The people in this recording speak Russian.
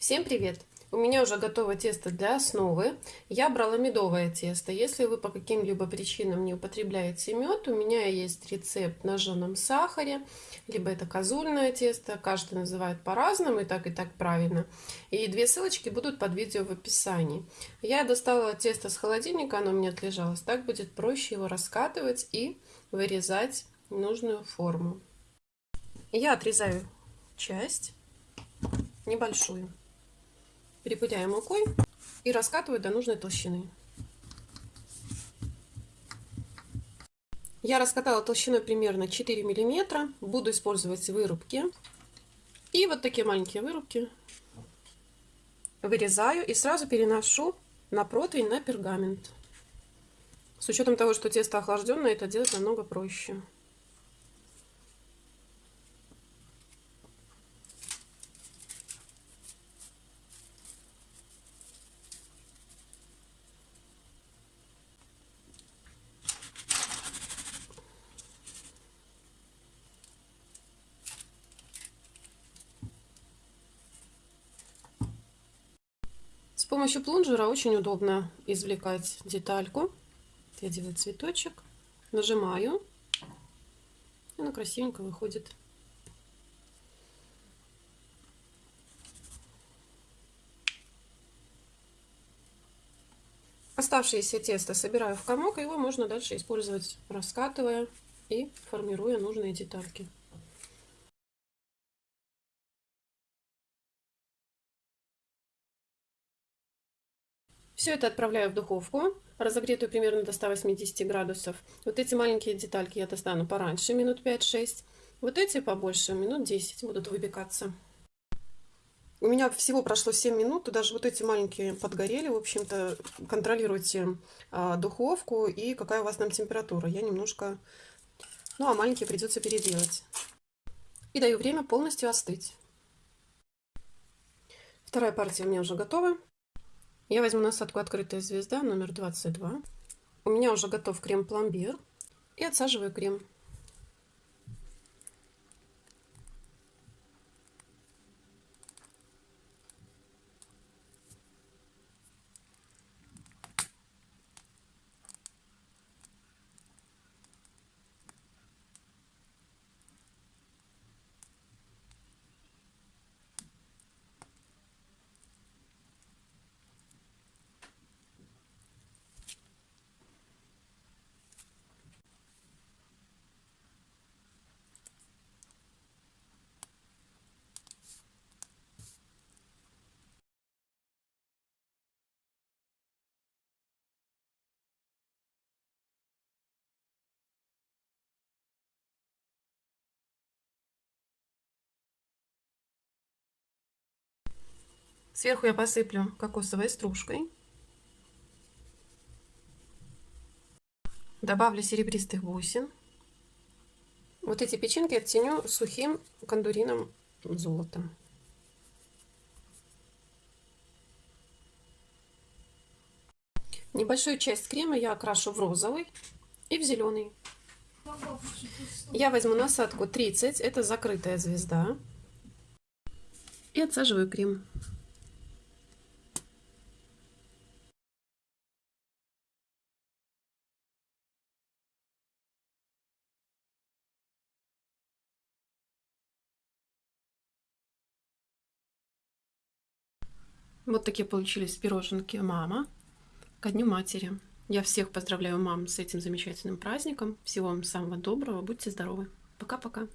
Всем привет! У меня уже готово тесто для основы. Я брала медовое тесто. Если вы по каким-либо причинам не употребляете мед, у меня есть рецепт на жженом сахаре, либо это козульное тесто. Каждый называет по-разному, и так, и так правильно. И две ссылочки будут под видео в описании. Я достала тесто с холодильника, оно у меня отлежалось. Так будет проще его раскатывать и вырезать нужную форму. Я отрезаю часть небольшую. Перепыляю мукой и раскатываю до нужной толщины. Я раскатала толщиной примерно 4 миллиметра. Буду использовать вырубки. И вот такие маленькие вырубки вырезаю и сразу переношу на противень на пергамент. С учетом того, что тесто охлажденное, это делать намного проще. Помощью плунжера очень удобно извлекать детальку. Я делаю цветочек, нажимаю, и она красивенько выходит. Оставшееся тесто собираю в комок, его можно дальше использовать, раскатывая и формируя нужные детальки. Все это отправляю в духовку, разогретую примерно до 180 градусов. Вот эти маленькие детальки я достану пораньше, минут 5-6. Вот эти побольше, минут 10 будут выпекаться. У меня всего прошло 7 минут, даже вот эти маленькие подгорели. В общем-то, контролируйте а, духовку и какая у вас там температура. Я немножко... Ну, а маленькие придется переделать. И даю время полностью остыть. Вторая партия у меня уже готова. Я возьму насадку «Открытая звезда» номер 22. У меня уже готов крем-пломбир. И отсаживаю крем. Сверху я посыплю кокосовой стружкой. Добавлю серебристых бусин. Вот эти печеньки оттеню сухим кондурином золотом. Небольшую часть крема я окрашу в розовый и в зеленый. Я возьму насадку 30, это закрытая звезда. И отсаживаю крем. Вот такие получились пироженки мама ко Дню Матери. Я всех поздравляю мам с этим замечательным праздником. Всего вам самого доброго. Будьте здоровы. Пока-пока.